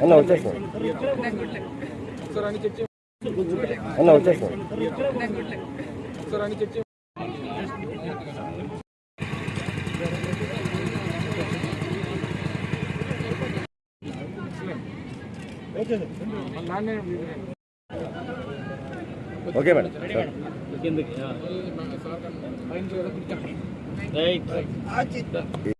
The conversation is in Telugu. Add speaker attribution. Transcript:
Speaker 1: అన్న వచ్చేస్తాం అన్న వచ్చేస్తాం ఓకే మేడం
Speaker 2: రైట్